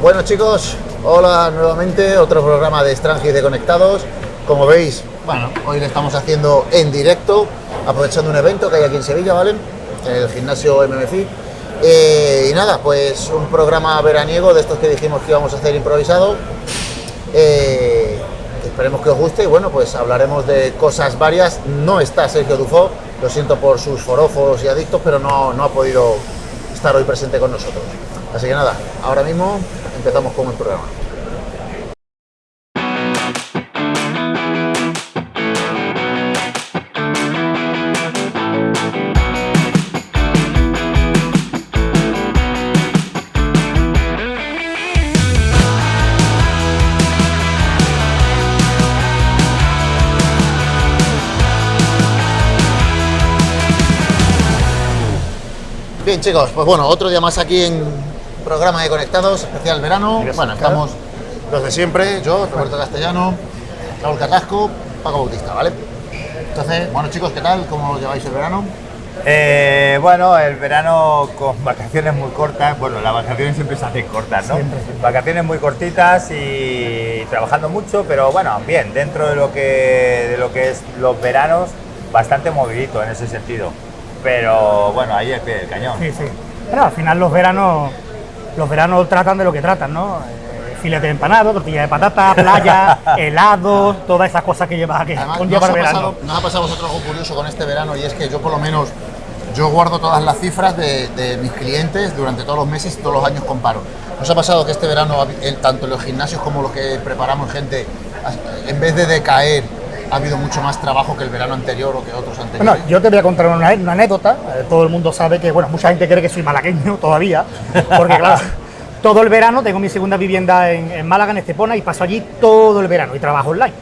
Bueno chicos, hola nuevamente, otro programa de Strangis de Conectados. Como veis, bueno, hoy lo estamos haciendo en directo, aprovechando un evento que hay aquí en Sevilla, ¿vale? El gimnasio MMFI. Eh, y nada, pues un programa veraniego de estos que dijimos que íbamos a hacer improvisado. Eh, esperemos que os guste y bueno, pues hablaremos de cosas varias. No está Sergio Dufo, lo siento por sus forofos y adictos, pero no, no ha podido estar hoy presente con nosotros. Así que nada, ahora mismo empezamos con el programa. Bien chicos, pues bueno, otro día más aquí en programa de Conectados, especial verano. Bueno, estamos los de siempre, yo, Roberto Castellano, Raúl Carrasco, Paco Bautista, ¿vale? Entonces, bueno chicos, ¿qué tal? ¿Cómo lleváis el verano? Eh, bueno, el verano con vacaciones muy cortas, bueno, las vacaciones siempre se hacen cortas, ¿no? Vacaciones muy cortitas y trabajando mucho, pero bueno, bien, dentro de lo que, de lo que es los veranos, bastante movidito en ese sentido. Pero bueno, ahí es pie del cañón. Sí, sí. Pero al final los veranos, los veranos tratan de lo que tratan, ¿no? Eh, filete de empanado, tortilla de patata, playa, helados, todas esas cosas que lleva que Además, conlleva ¿nos el ha, verano. pasado, nos ha pasado a vosotros algo curioso con este verano y es que yo por lo menos yo guardo todas las cifras de, de mis clientes durante todos los meses y todos los años comparo. ¿Nos ha pasado que este verano, tanto en los gimnasios como los que preparamos gente, en vez de decaer, ha habido mucho más trabajo que el verano anterior o que otros anteriores? Bueno, yo te voy a contar una, una anécdota. Eh, todo el mundo sabe que, bueno, mucha gente cree que soy malagueño todavía, porque claro, todo el verano tengo mi segunda vivienda en, en Málaga, en Estepona, y paso allí todo el verano y trabajo online.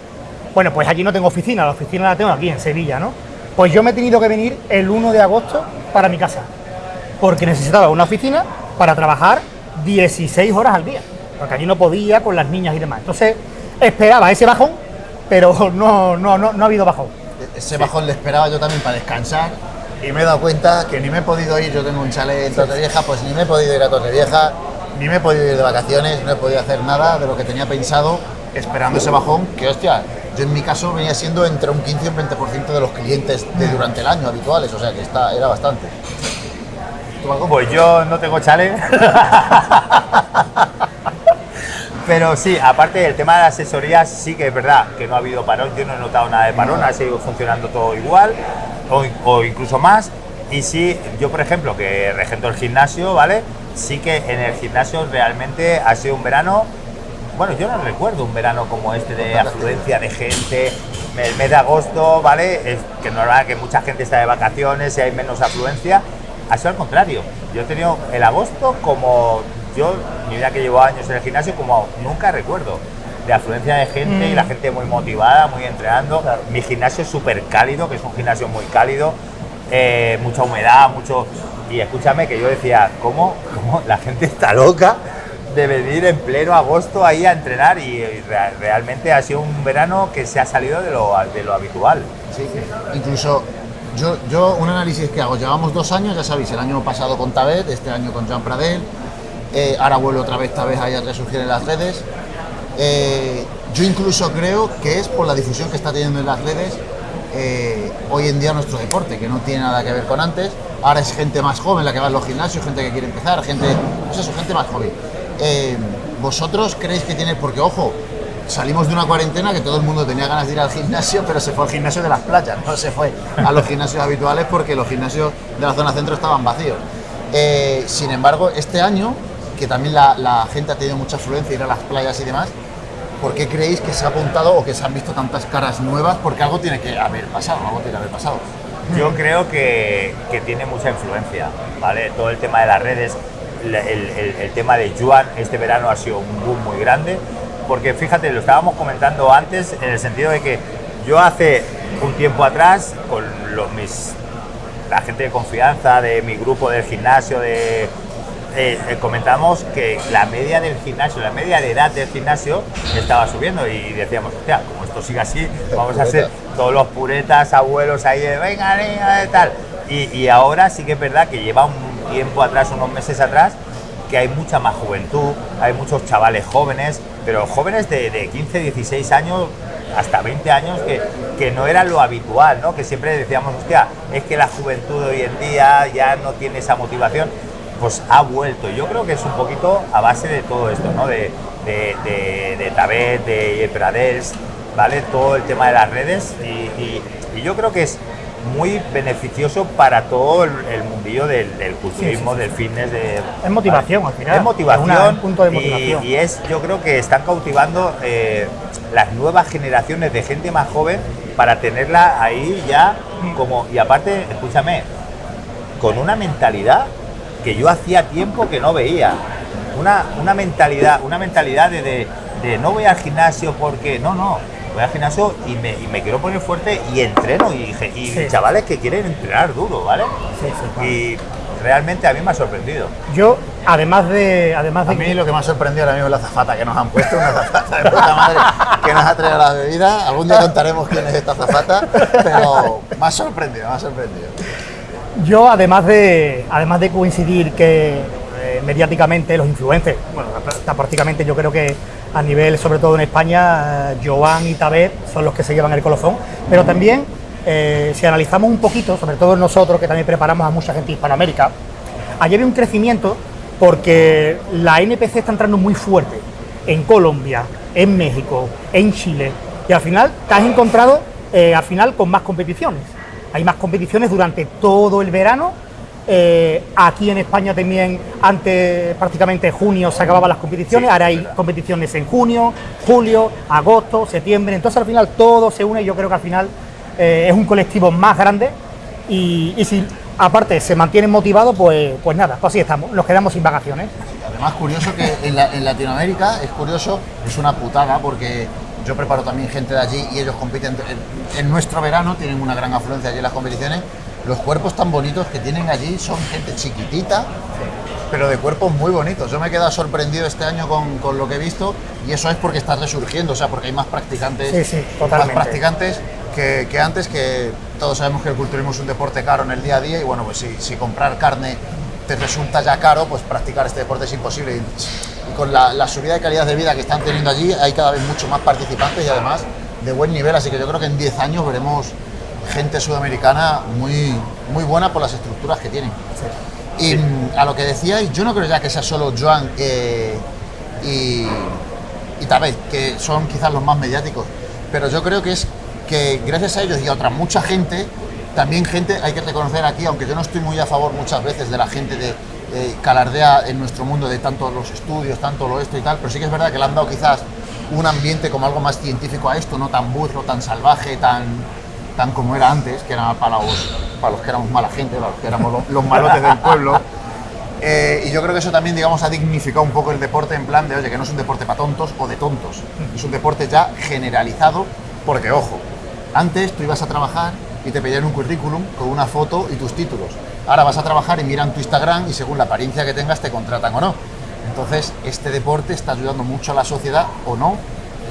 Bueno, pues allí no tengo oficina, la oficina la tengo aquí en Sevilla, ¿no? Pues yo me he tenido que venir el 1 de agosto para mi casa, porque necesitaba una oficina para trabajar 16 horas al día, porque allí no podía con las niñas y demás. Entonces esperaba ese bajón, pero no, no, no, no ha habido bajón. Ese bajón le esperaba yo también para descansar y me he dado cuenta que ni me he podido ir, yo tengo un chalet en Torrevieja, pues ni me he podido ir a Torrevieja, ni me he podido ir de vacaciones, no he podido hacer nada de lo que tenía pensado esperando ese bajón, que hostia, yo en mi caso venía siendo entre un 15 y un 20% de los clientes de durante el año habituales, o sea que está, era bastante. Pues yo no tengo chale. Pero sí, aparte del tema de las asesorías, sí que es verdad que no ha habido parón, yo no he notado nada de parón, ha seguido funcionando todo igual o, o incluso más. Y sí, yo por ejemplo, que regento el gimnasio, ¿vale? Sí que en el gimnasio realmente ha sido un verano, bueno, yo no recuerdo un verano como este de afluencia de gente, el mes de agosto, ¿vale? Es que normal que mucha gente está de vacaciones y hay menos afluencia. Ha sido al contrario. Yo he tenido el agosto como yo, mi vida que llevo años en el gimnasio, como nunca recuerdo. De afluencia de gente y la gente muy motivada, muy entrenando. Mi gimnasio es súper cálido, que es un gimnasio muy cálido, eh, mucha humedad, mucho. Y escúchame que yo decía, ¿cómo, cómo la gente está loca de venir en pleno agosto ahí a entrenar? Y, y re- realmente ha sido un verano que se ha salido de lo, de lo habitual. Sí, incluso yo, yo un análisis que hago, llevamos dos años, ya sabéis, el año pasado con Tabet, este año con Jean Pradel, eh, ahora vuelvo otra vez, esta vez a resurgir en las redes. Eh, yo incluso creo que es por la difusión que está teniendo en las redes eh, hoy en día nuestro deporte, que no tiene nada que ver con antes. Ahora es gente más joven la que va a los gimnasios, gente que quiere empezar, gente, pues gente más joven. ¿Vosotros creéis que tiene, porque ojo, salimos de una cuarentena que todo el mundo tenía ganas de ir al gimnasio, pero se fue al gimnasio de las playas, no se fue a los gimnasios habituales porque los gimnasios de la zona centro estaban vacíos. Sin embargo, este año, que también la, gente ha tenido mucha afluencia, ir a las playas y demás, ¿por qué creéis que se ha apuntado o que se han visto tantas caras nuevas? Porque algo tiene que haber pasado, algo tiene que haber pasado. Yo creo que, que tiene mucha influencia, ¿vale? Todo el tema de las redes, el, el- el tema de Juan este verano ha sido un boom muy grande, porque fíjate, lo estábamos comentando antes en el sentido de que yo hace un tiempo atrás, con los, mis, la gente de confianza de mi grupo del gimnasio, de, eh, eh, comentamos que la media del gimnasio, la media de edad del gimnasio estaba subiendo y decíamos, hostia, como esto sigue así, vamos a ser todos los puretas, abuelos ahí de, venga, niña, de tal. Y, y ahora sí que es verdad que lleva un tiempo atrás, unos meses atrás, que hay mucha más juventud, hay muchos chavales jóvenes, pero jóvenes de, de 15, 16 años hasta 20 años que, que, no era lo habitual, ¿no? Que siempre decíamos, hostia, es que la juventud de hoy en día ya no tiene esa motivación, pues ha vuelto. Yo creo que es un poquito a base de todo esto, ¿no? De, de, de, de Tabet, de Pradels, ¿vale? Todo el tema de las redes y, y, y yo creo que es muy beneficioso para todo el, el mundillo del, del culturismo, sí, sí, sí. del fitness. De, es motivación ¿vale? al final. Es motivación. Es un punto de motivación. Y, y, es, yo creo que están cautivando eh, las nuevas generaciones de gente más joven para tenerla ahí ya como. Y aparte, escúchame, con una mentalidad que yo hacía tiempo que no veía. Una, una mentalidad, una mentalidad de, de, de no voy al gimnasio porque. No, no voy al gimnasio y me, y me, quiero poner fuerte y entreno y, y sí. chavales que quieren entrenar duro, ¿vale? Sí, sí, claro. Y realmente a mí me ha sorprendido. Yo, además de... Además de a mí lo que me ha sorprendido ahora mismo es la zafata que nos han puesto, una zafata de puta madre que nos ha traído la bebida. Algún día contaremos quién es esta zafata, pero me ha sorprendido, me ha sorprendido. Yo, además de, además de coincidir que eh, mediáticamente los influencers, bueno, prácticamente yo creo que a nivel, sobre todo en España, eh, Joan y Tabet son los que se llevan el colofón, pero también, eh, si analizamos un poquito, sobre todo nosotros que también preparamos a mucha gente Hispanoamérica, ayer hay un crecimiento porque la NPC está entrando muy fuerte en Colombia, en México, en Chile, y al final te has encontrado al final con más competiciones. Hay más competiciones durante todo el verano. Eh, aquí en España también, antes prácticamente junio se acababan las competiciones, sí, ahora hay competiciones en junio, julio, agosto, septiembre, entonces al final todo se une y yo creo que al final eh, es un colectivo más grande. Y, y, si aparte se mantienen motivados, pues, pues nada, pues así estamos, nos quedamos sin vacaciones. Además curioso que en, la, en Latinoamérica es curioso, es una putada porque yo preparo también gente de allí y ellos compiten en, nuestro verano, tienen una gran afluencia allí en las competiciones los cuerpos tan bonitos que tienen allí son gente chiquitita, pero de cuerpos muy bonitos. Yo me he quedado sorprendido este año con, con, lo que he visto y eso es porque está resurgiendo, o sea, porque hay más practicantes, sí, sí, más practicantes que, que, antes, que todos sabemos que el culturismo es un deporte caro en el día a día y bueno, pues si, si comprar carne te resulta ya caro, pues practicar este deporte es imposible. Con la, la subida de calidad de vida que están teniendo allí, hay cada vez mucho más participantes y además de buen nivel, así que yo creo que en 10 años veremos gente sudamericana muy, muy buena por las estructuras que tienen. Sí. Y sí. a lo que decíais, yo no creo ya que sea solo Joan eh, y, y Tabet, que son quizás los más mediáticos, pero yo creo que es que gracias a ellos y a otra mucha gente, también gente, hay que reconocer aquí, aunque yo no estoy muy a favor muchas veces de la gente de eh, calardea en nuestro mundo de tanto los estudios, tanto lo esto y tal, pero sí que es verdad que le han dado quizás un ambiente como algo más científico a esto, no tan burro, tan salvaje, tan, tan como era antes, que era para los, para los que éramos mala gente, para los que éramos los, malotes del pueblo. Eh, y yo creo que eso también, digamos, ha dignificado un poco el deporte en plan de, oye, que no es un deporte para tontos o de tontos, es un deporte ya generalizado, porque, ojo, antes tú ibas a trabajar y te pedían un currículum con una foto y tus títulos. Ahora vas a trabajar y miran tu Instagram y según la apariencia que tengas te contratan o no. Entonces, este deporte está ayudando mucho a la sociedad o no.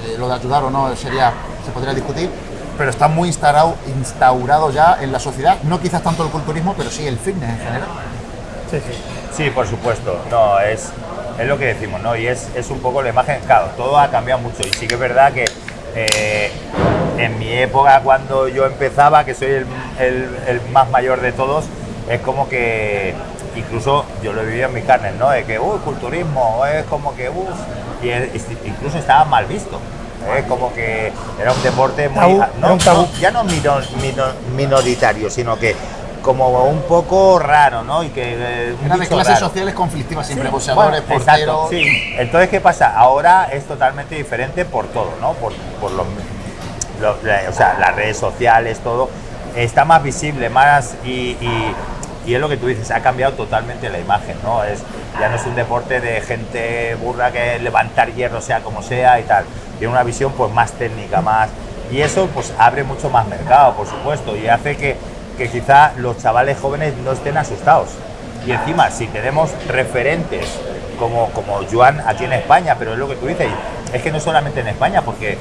Eh, lo de ayudar o no sería, se podría discutir, pero está muy instaurado, instaurado ya en la sociedad, no quizás tanto el culturismo, pero sí el fitness en general. Sí, sí. Sí, por supuesto. No, es, es lo que decimos, ¿no? Y es, es un poco la imagen, claro, todo ha cambiado mucho. Y sí que es verdad que eh, en mi época, cuando yo empezaba, que soy el, el, el, más mayor de todos, es como que incluso yo lo he vivido en mis carnes, ¿no? De que, uy, culturismo, es como que, uff, y es, incluso estaba mal visto. Es como que era un deporte muy. Tabú, no, tabú. no, ya no minor, minor, minoritario, sino que como un poco raro, ¿no? Y que eh, Era de clases raro. sociales conflictivas, siempre sí. boxeadores, bueno, porteros. Sí. Entonces, ¿qué pasa? Ahora es totalmente diferente por todo, ¿no? Por, por los, los, o sea, las redes sociales, todo. Está más visible, más y, y, y, es lo que tú dices, ha cambiado totalmente la imagen, ¿no? Es, ya no es un deporte de gente burra que levantar hierro sea como sea y tal. Tiene una visión pues más técnica, más... Y eso pues abre mucho más mercado, por supuesto, y hace que que quizá los chavales jóvenes no estén asustados. Y encima, si tenemos referentes como, como Joan aquí en España, pero es lo que tú dices, es que no solamente en España, porque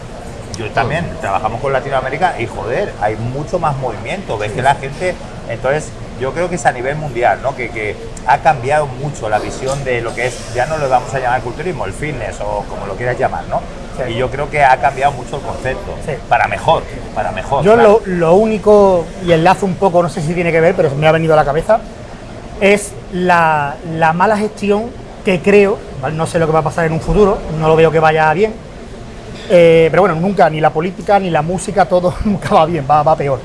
yo también trabajamos con Latinoamérica y joder, hay mucho más movimiento, ves que la gente, entonces yo creo que es a nivel mundial, ¿no? Que, que ha cambiado mucho la visión de lo que es, ya no lo vamos a llamar culturismo, el fitness o como lo quieras llamar, ¿no? Sí. Y yo creo que ha cambiado mucho el concepto, Sí. para mejor, para mejor. Yo claro. lo, lo único, y enlazo un poco, no sé si tiene que ver, pero me ha venido a la cabeza, es la, la mala gestión que creo, ¿vale? no sé lo que va a pasar en un futuro, no lo veo que vaya bien, eh, pero bueno, nunca, ni la política, ni la música, todo nunca va bien, va, va peor.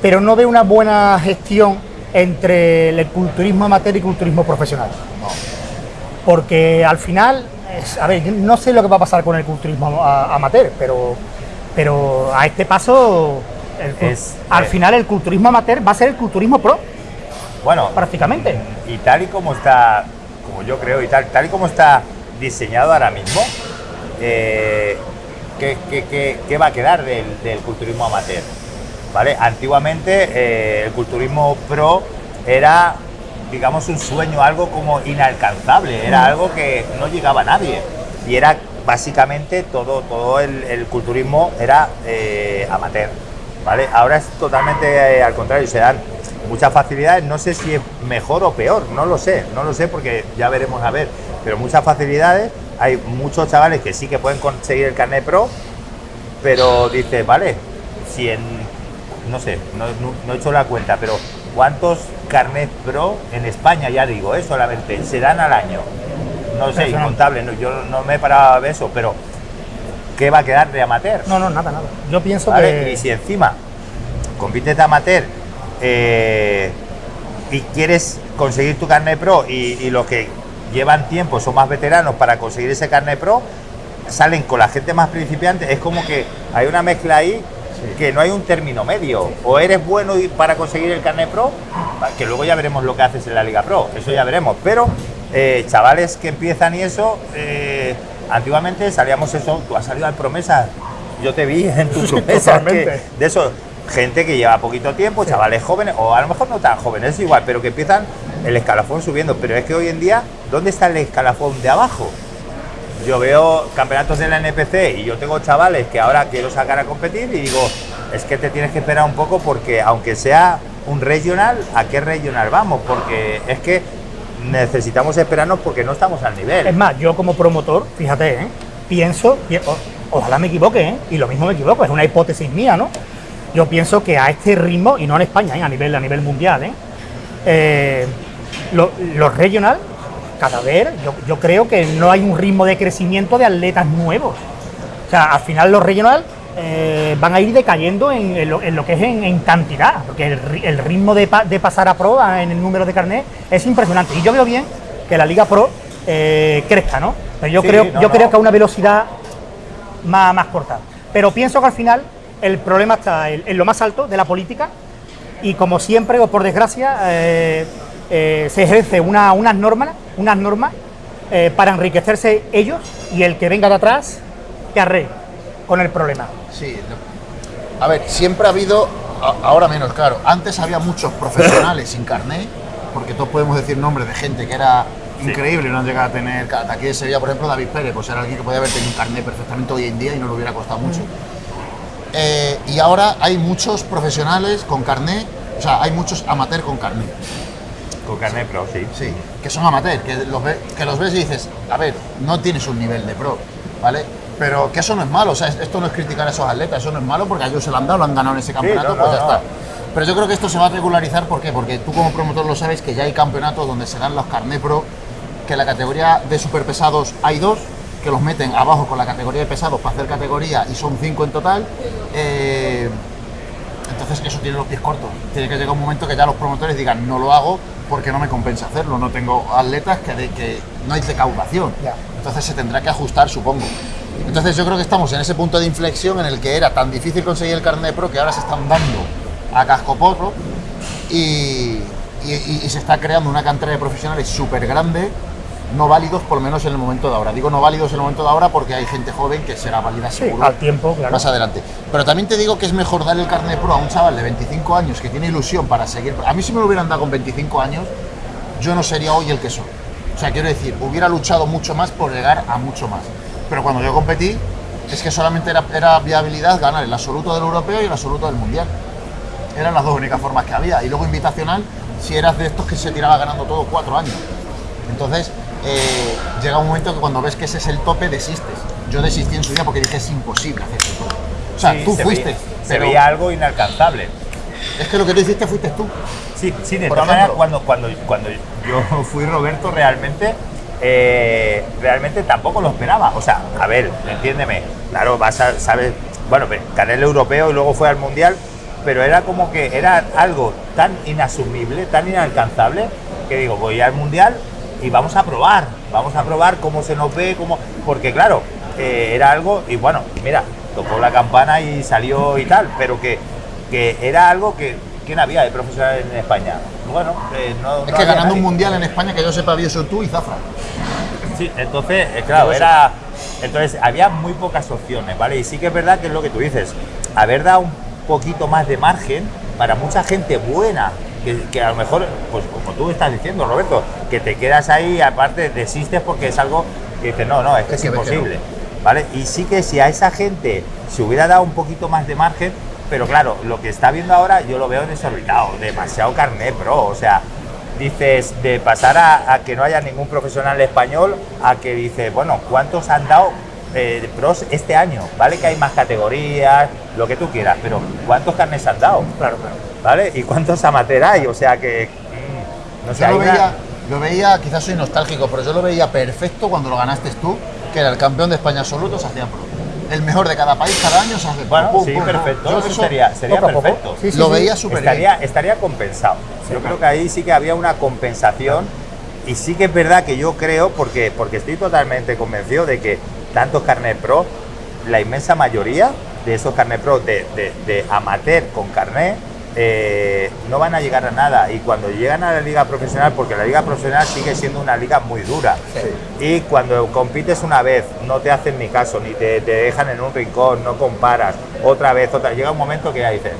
Pero no veo una buena gestión entre el culturismo amateur y culturismo profesional. Porque al final, a ver, no sé lo que va a pasar con el culturismo amateur, pero, pero a este paso, el cul- Es- al final el culturismo amateur va a ser el culturismo pro, Bueno, prácticamente. y tal y como está, como yo creo, y tal, tal y como está diseñado ahora mismo, eh, ¿qué, qué- qué- qué va a quedar del, del culturismo amateur? ¿Vale? Antiguamente eh, el culturismo pro era, digamos, un sueño, algo como inalcanzable, era algo que no llegaba a nadie. Y era básicamente todo, todo el, el culturismo era eh, amateur. ¿Vale? Ahora es totalmente eh, al contrario, se dan muchas facilidades, no sé si es mejor o peor, no lo sé, no lo sé porque ya veremos a ver, pero muchas facilidades, hay muchos chavales que sí que pueden conseguir el carnet pro, pero dice, vale, si en, no sé, no, no- no he hecho la cuenta, pero ¿cuántos carnet pro en España, ya digo, eh, solamente, se dan al año? No sé, incontable, no, yo no me he parado a ver eso, pero ¿qué va a quedar de amateur? No, no, nada, nada. Yo pienso ¿vale? que... Y si encima compites de amateur eh, y quieres conseguir tu carnet pro y, y los que llevan tiempo son más veteranos para conseguir ese carnet pro, salen con la gente más principiante, es como que hay una mezcla ahí que no hay un término medio. O eres bueno para conseguir el carnet pro, que luego ya veremos lo que haces en la Liga Pro, eso ya veremos. Pero eh, chavales que empiezan y eso, eh, antiguamente salíamos eso, tú has salido al promesa, yo te vi en tu promesa, que- de eso, gente que lleva poquito tiempo, chavales jóvenes, o a lo mejor no tan jóvenes, es igual, pero que empiezan el escalafón subiendo. Pero es que hoy en día, ¿dónde está el escalafón de abajo? Yo veo campeonatos de la NPC y yo tengo chavales que ahora quiero sacar a competir y digo, es que te tienes que esperar un poco porque aunque sea un regional, ¿a qué regional vamos? Porque es que necesitamos esperarnos porque no estamos al nivel. Es más, yo como promotor, fíjate, ¿eh? pienso, ojalá me equivoque, ¿eh? y lo mismo me equivoco, es una hipótesis mía, ¿no? Yo pienso que a este ritmo, y no en España, ¿eh? a, nivel, a nivel mundial, ¿eh? Eh, lo- los regional, cada vez, yo, yo creo que no hay un ritmo de crecimiento de atletas nuevos. O sea, al final los regional eh, van a ir decayendo en, en lo, en lo que es en, en cantidad, porque el, ri- el ritmo de, pa- de pasar a pro en el número de carnet es impresionante. Y yo veo bien que la Liga Pro eh, crezca, ¿no? Pero yo Sí, creo, no, yo no. creo que a una velocidad más, más corta. Pero pienso que al final el problema está en, en lo más alto de la política y como siempre o por desgracia eh, eh, se ejerce una- unas normas, unas normas eh, para enriquecerse ellos y el que venga de atrás que arre con el problema. Sí. no. A ver, siempre ha habido, ahora menos, claro. Antes había muchos profesionales sin carné, porque todos podemos decir nombres de gente que era increíble y no han llegado a tener. Aquí en Sevilla, por ejemplo, David Pérez, pues era alguien que podía haber tenido un carné perfectamente hoy en día y no le hubiera costado mucho. Eh, y ahora hay muchos profesionales con carné, o sea, hay muchos amateur con carné. Con carnet pro, sí. Sí, que son amateur, que los, ve- que los ves y dices, a ver, no tienes un nivel de pro, ¿vale? Pero que eso no es malo, o sea, esto no es criticar a esos atletas, eso no es malo porque a ellos se lo han dado, lo han ganado en ese campeonato, no, pues ya no. está. Pero yo creo que esto se va a regularizar, ¿por qué? Porque tú como promotor lo sabes que ya hay campeonatos donde se dan los carnet pro, que en la categoría de superpesados hay dos, que los meten abajo con la categoría de pesados para hacer categoría y son cinco en total. eh, entonces eso tiene los pies cortos. Tiene que llegar un momento que ya los promotores digan no lo hago porque no me compensa hacerlo. No tengo atletas que, de- que no hay recaudación. Entonces se tendrá que ajustar, supongo. Entonces yo creo que estamos en ese punto de inflexión en el que era tan difícil conseguir el carnet pro que ahora se están dando a casco porro y- y se está creando una cantera de profesionales súper grande, no válidos por lo menos en el momento de ahora. Digo no válidos en el momento de ahora porque hay gente joven que será válida Sí, seguro al tiempo, claro. más adelante. Pero también te digo que es mejor dar el carnet pro a un chaval de 25 años que tiene ilusión para seguir. A mí si me lo hubieran dado con 25 años, yo no sería hoy el que soy. O sea, quiero decir, hubiera luchado mucho más por llegar a mucho más. Pero cuando yo competí, es que solamente era, era viabilidad ganar el absoluto del europeo y el absoluto del mundial. Eran las dos únicas formas que había. Y luego invitacional, si eras de estos que se tiraba ganando todo cuatro años. Entonces, eh, llega un momento que cuando ves que ese es el tope, desistes. Yo desistí en su día porque dije es imposible hacer esto. O sea, Sí, tú se fuiste. veía- se pero veía algo inalcanzable. Es que lo que tú hiciste fuiste tú. Sí, sí, de todas maneras, cuando, cuando, cuando yo fui Roberto, realmente, eh, realmente tampoco lo esperaba. O sea, a ver, entiéndeme, claro, vas a, sabes, bueno, gané el europeo y luego fue al mundial, pero era como que era algo tan inasumible, tan inalcanzable, que digo, voy al mundial y vamos a probar, vamos a probar cómo se nos ve, cómo, porque claro, eh, era algo, y bueno, mira, tocó la campana y salió y tal, pero que, que era algo que, ¿quién había de profesional en España? Bueno, eh, no, Es no que ganando un mundial en España, que yo sepa, había eso tú y Zafra. Sí, entonces, eh, claro, era. Entonces, había muy pocas opciones, ¿vale? Y sí que es verdad que es lo que tú dices, haber dado un poquito más de margen para mucha gente buena, que, que a lo mejor, pues como tú estás diciendo, Roberto, que te quedas ahí, aparte desistes porque es algo que dices, no, no, es que es, que no. imposible, ¿vale? Y sí que si a esa gente se hubiera dado un poquito más de margen, pero claro, lo que está viendo ahora yo lo veo desorbitado, demasiado carnet, bro, o sea, dices, de pasar a, a que no haya ningún profesional español, a que dices, bueno, ¿cuántos han dado eh, pros este año? ¿Vale? Que hay más categorías, lo que tú quieras, pero ¿cuántos carnes han dado? Claro, claro. ¿Vale? ¿Y cuántos amateur hay? O sea que, mm, no sé, Yo lo una- veía, lo veía, quizás soy nostálgico, pero yo lo veía perfecto cuando lo ganaste tú, que era el campeón de España absoluto, se hacía pro. El mejor de cada país cada año se hace pro. Bueno, Pum, sí, pum, perfecto, eso sería, sería perfecto. Sí, sí, lo veía súper estaría, bien. estaría compensado. yo creo que ahí sí que había una compensación y sí que es verdad que yo creo, porque, porque estoy totalmente convencido de que tantos carnet pro, la inmensa mayoría de esos carnet pro de, de- de amateur con carnet, eh, no van a llegar a nada. Y cuando llegan a la liga profesional, porque la liga profesional sigue siendo una liga muy dura y cuando compites una vez no te hacen ni caso, ni te, te dejan en un rincón, no comparas, otra vez, otra, llega un momento que ya dices,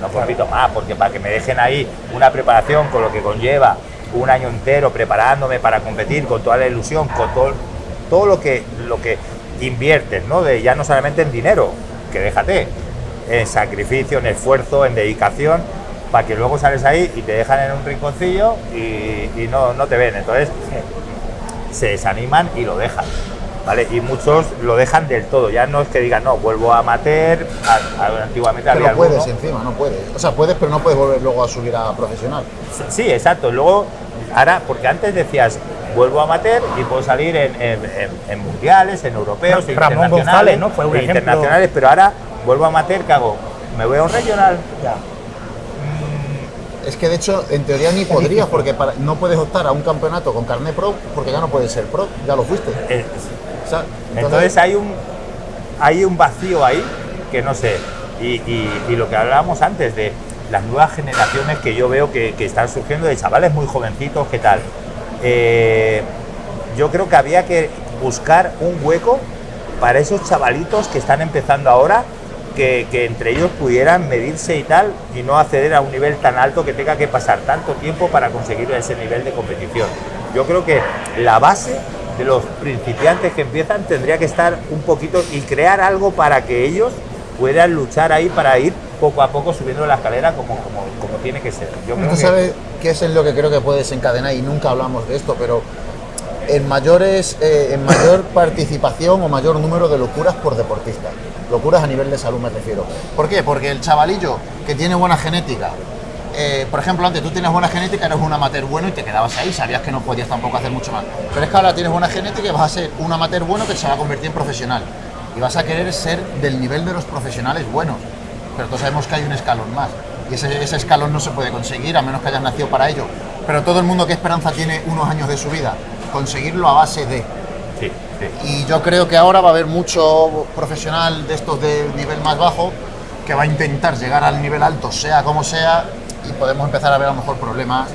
no compito más, porque para que me dejen ahí una preparación con lo que conlleva un año entero preparándome para competir, con toda la ilusión, con todo, todo lo que lo que inviertes, ¿no? De ya no solamente en dinero, que déjate, en sacrificio, en esfuerzo, en dedicación, para que luego sales ahí y te dejan en un rinconcillo y, y no, no te ven. Entonces se desaniman y lo dejan. ¿Vale? Y muchos lo dejan del todo, ya no es que digan, no, vuelvo a amateur, a- a- antiguamente había Pero puedes alguno. encima, no puedes. O sea, puedes, pero no puedes volver luego a subir a profesional. Sí, exacto. Luego, ahora, porque antes decías, vuelvo a amateur y puedo salir en, en- en- en mundiales, en europeos, en Ramón internacionales, González, ¿no? Fue un en ejemplo. internacionales, pero ahora vuelvo a amateur, ¿qué hago? Me voy a un regional. Ya. Es que de hecho, en teoría ni podrías, porque para- no puedes optar a un campeonato con carnet pro, porque ya no puedes ser pro, ya lo fuiste. Eh, O sea, Entonces hay un, hay un vacío ahí que no sé. Y, y- y lo que hablábamos antes de las nuevas generaciones que yo veo que, que están surgiendo de chavales muy jovencitos, ¿qué tal? Eh, yo creo que había que buscar un hueco para esos chavalitos que están empezando ahora, que, que entre ellos pudieran medirse y tal, y no acceder a un nivel tan alto que tenga que pasar tanto tiempo para conseguir ese nivel de competición. Yo creo que la base de los principiantes que empiezan tendría que estar un poquito y crear algo para que ellos puedan luchar ahí para ir poco a poco subiendo la escalera como, como, como tiene que ser. Yo creo ¿Tú que- sabes qué es lo que creo que puede desencadenar? Y nunca hablamos de esto, pero en, mayores, eh, en mayor participación o mayor número de locuras por deportista. Locuras a nivel de salud me refiero. ¿Por qué? Porque el chavalillo que tiene buena genética, eh, por ejemplo, antes tú tienes buena genética, eres un amateur bueno y te quedabas ahí, sabías que no podías tampoco hacer mucho más. Pero es que ahora tienes buena genética y vas a ser un amateur bueno que se va a convertir en profesional. Y vas a querer ser del nivel de los profesionales buenos. Pero todos sabemos que hay un escalón más. Y ese, ese escalón no se puede conseguir a menos que hayas nacido para ello. Pero todo el mundo, ¿qué esperanza tiene unos años de su vida? Conseguirlo a base de. Sí, sí. Y yo creo que ahora va a haber mucho profesional de estos de nivel más bajo que va a intentar llegar al nivel alto, sea como sea, y podemos empezar a ver a lo mejor problemas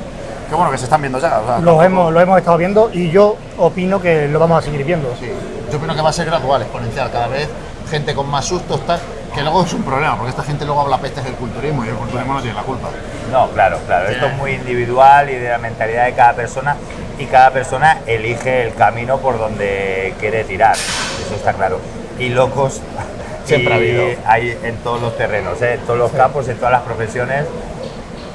que bueno, que se están viendo ya. o sea, Lo hemos, lo hemos estado viendo y yo opino que lo vamos a seguir viendo. Sí, yo opino que va a ser gradual, exponencial, cada vez gente con más sustos, tal, que luego es un problema, porque esta gente luego habla pestes del culturismo y el culturismo no tiene la culpa. No, claro, claro. Esto es muy individual y de la mentalidad de cada persona y cada persona elige el camino por donde quiere tirar. Eso está claro. Y locos Siempre y ha habido. hay en todos los terrenos, ¿eh? en todos los campos, en todas las profesiones.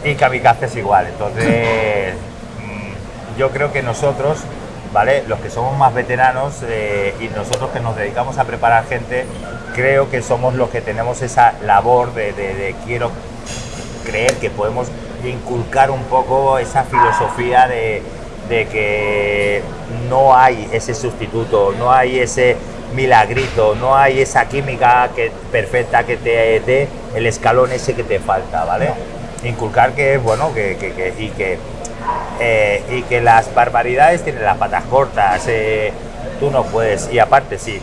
Y kamikaze es igual. Entonces, mm, yo creo que nosotros, ¿vale? Los que somos más veteranos eh, y nosotros que nos dedicamos a preparar gente, creo que somos los que tenemos esa labor de, de- de quiero creer que podemos inculcar un poco esa filosofía de, de que no hay ese sustituto, no hay ese milagrito, no hay esa química que, perfecta que te dé el escalón ese que te falta, ¿vale? Inculcar que, bueno, que, que- que- y que eh, y que las barbaridades tienen las patas cortas, eh, tú no puedes, y aparte sí,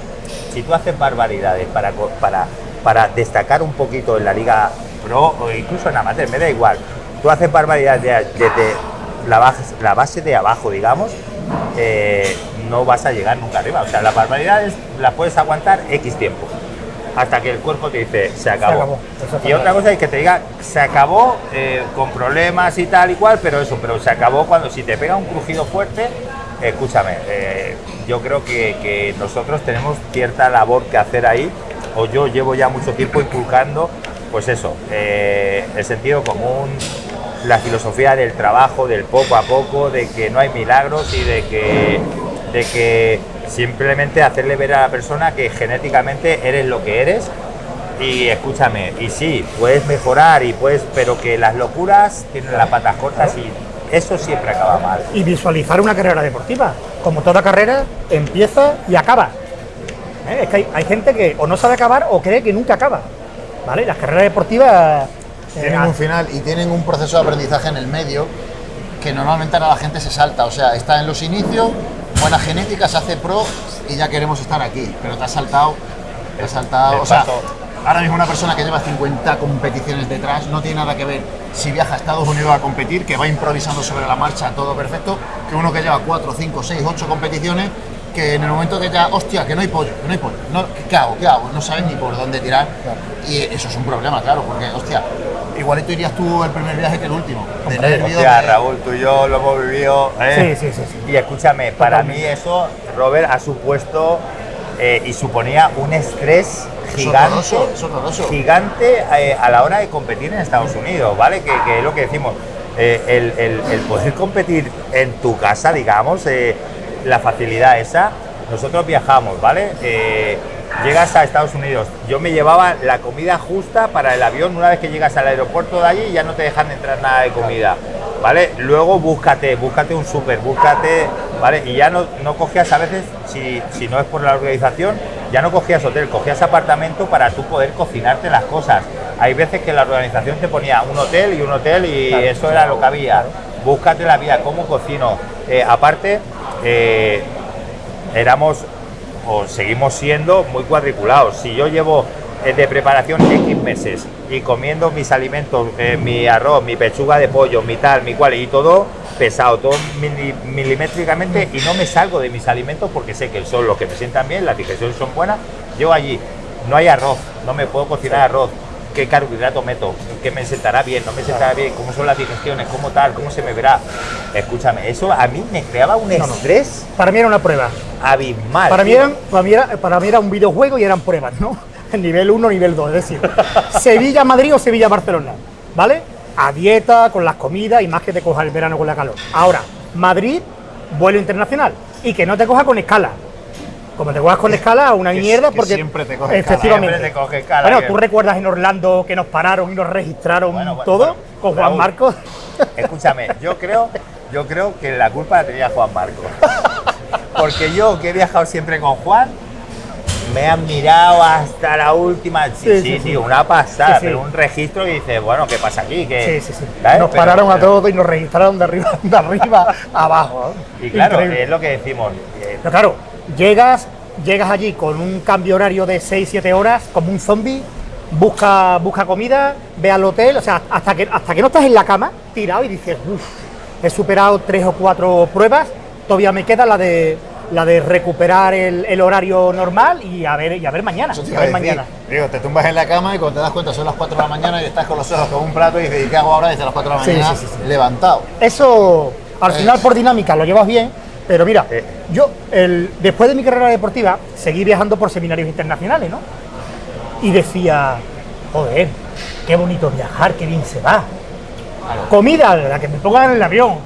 si tú haces barbaridades para, para, para destacar un poquito en la liga pro o incluso en amateur, me da igual, tú haces barbaridades de- desde la, base, la base de abajo, digamos, eh, no vas a llegar nunca arriba, o sea, las barbaridades las puedes aguantar X tiempo. Hasta que el cuerpo te dice, se acabó. Y otra cosa es que te diga, se acabó eh, con problemas y tal y cual, pero eso, pero se acabó cuando si te pega un crujido fuerte, escúchame, eh, yo creo que, que nosotros tenemos cierta labor que hacer ahí, o yo llevo ya mucho tiempo inculcando, pues eso, eh, el sentido común, la filosofía del trabajo, del poco a poco, de que no hay milagros y de que, de que simplemente hacerle ver a la persona que genéticamente eres lo que eres y escúchame, y sí, puedes mejorar y puedes, pero que las locuras tienen las patas cortas y eso siempre acaba mal. y visualizar una carrera deportiva. Como toda carrera, empieza y acaba. ¿Eh? Es que hay, hay gente que o no sabe acabar o cree que nunca acaba. ¿Vale? Las carreras deportivas. Tienen un final y tienen un proceso de aprendizaje en el medio que normalmente ahora la gente se salta. O sea, está en los inicios, buena genética, se hace pro y ya queremos estar aquí. Pero te has saltado, te has saltado. El O sea, ahora mismo una persona que lleva 50 competiciones detrás no tiene nada que ver si viaja a Estados Unidos a competir, que va improvisando sobre la marcha, todo perfecto, que uno que lleva 4, 5, 6, 8 competiciones que en el momento que ya, hostia, que no hay pollo, que no hay pollo, no, ¿qué- ¿qué hago? ¿Qué hago? No sabes ni por dónde tirar. Y eso es un problema, claro, porque, hostia, igualito irías tú el primer viaje que el último. De nervios, Hostia, de- Raúl, tú y yo lo hemos vivido. ¿eh? Sí, sí, sí, sí. Y escúchame, para Totalmente. mí eso, Robert, ha supuesto eh, y suponía un estrés Es gigante, horroroso, es horroroso. gigante eh, a la hora de competir en Estados Unidos, ¿vale? Que, que es lo que decimos, eh, el, el- el poder competir en tu casa, digamos, eh, la facilidad esa, nosotros viajamos, ¿vale? Llegas a Estados Unidos, yo me llevaba la comida justa para el avión, una vez que llegas al aeropuerto de allí ya no te dejan entrar nada de comida, ¿vale? Luego búscate, búscate un súper, búscate, ¿vale? Y ya no, no cogías a veces, si, si no es por la organización, ya no cogías hotel, cogías apartamento para tú poder cocinarte las cosas. Hay veces que la organización te ponía un hotel y un hotel y eso era lo que había. Búscate la vida, cómo cocino. Eh, aparte, eh, éramos o seguimos siendo muy cuadriculados. Si yo llevo eh, de preparación X meses y comiendo mis alimentos, eh, mi arroz, mi pechuga de pollo, mi tal, mi cual, y todo pesado, todo mili- milimétricamente, y no me salgo de mis alimentos porque sé que son los que me sientan bien, las digestiones son buenas. Yo allí no hay arroz, no me puedo cocinar arroz. ¿Qué carbohidrato meto? ¿Qué me sentará bien? ¿No me sentará bien? ¿Cómo son las digestiones? ¿Cómo tal? ¿Cómo se me verá? Escúchame, eso a mí me creaba un no. estrés Para mí era una prueba. abismal. Para mí, eran, para, mí era, para mí era un videojuego y eran pruebas, ¿no? Nivel 1, nivel 2, es decir, Sevilla-Madrid o Sevilla-Barcelona, ¿vale? A dieta, con las comidas y más que te coja el verano con la calor. Ahora, Madrid, vuelo internacional y que no te coja con escala. Como te cojas con escala, una Que- mierda que porque siempre te coge escala. efectivamente. Siempre te coge escala, bueno, tú recuerdas en Orlando que nos pararon y nos registraron Bueno, bueno, todo bueno, con Juan Raúl. Marcos. Escúchame, yo creo, yo creo que la culpa la tenía Juan Marcos. Porque yo, que he viajado siempre con Juan, me han mirado hasta la última. Sí, Sí, sí, sí, una pasada, Sí, pero un registro y dices, bueno, ¿qué pasa aquí? ¿Qué- Sí, sí, sí. ¿sabes? Nos Pero- pararon a pero- todos y nos registraron de arriba, de arriba a abajo. Y claro, Increíble. es lo que decimos. Pero claro, llegas, llegas allí con un cambio horario de 6-7 horas, como un zombie, busca, busca comida, ve al hotel, o sea, hasta que, hasta que no estás en la cama, tirado y dices, uff, he superado tres o cuatro pruebas, todavía me queda la de la de recuperar el, el horario normal y a ver, y a ver mañana. Te y a ver decir. mañana. Digo, te tumbas en la cama y cuando te das cuenta son las 4 de la mañana y estás con los ojos con un plato y dices, ¿y qué hago ahora desde las 4 de la mañana sí, sí, sí. levantado? Eso, al Eh. final por dinámica lo llevas bien, pero mira, Eh. yo el, después de mi carrera deportiva seguí viajando por seminarios internacionales, ¿no? Y decía, joder, qué bonito viajar, qué bien se va. Comida, la que me pongan en el avión.